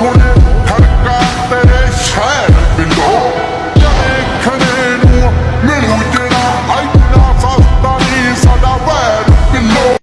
this one.